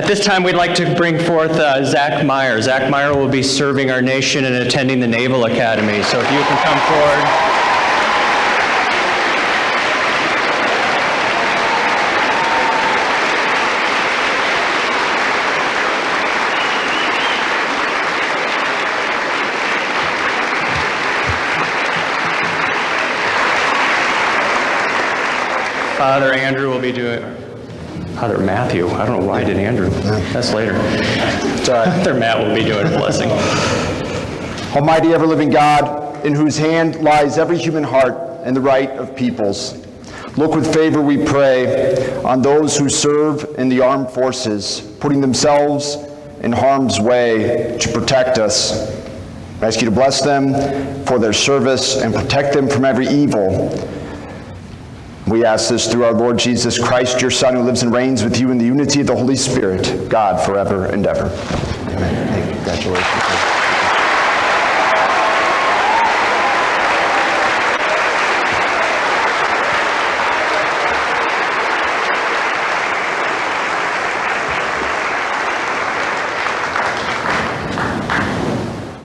At this time, we'd like to bring forth uh, Zach Meyer. Zach Meyer will be serving our nation and attending the Naval Academy. So if you can come forward. Father Andrew will be doing, Father Matthew, I don't know why I did Andrew. That's later. Father Matt will be doing a blessing. Almighty ever-living God, in whose hand lies every human heart and the right of peoples, look with favor, we pray, on those who serve in the armed forces, putting themselves in harm's way to protect us. I ask you to bless them for their service and protect them from every evil. We ask this through our Lord Jesus Christ, your Son, who lives and reigns with you in the unity of the Holy Spirit, God, forever and ever. Amen. Congratulations.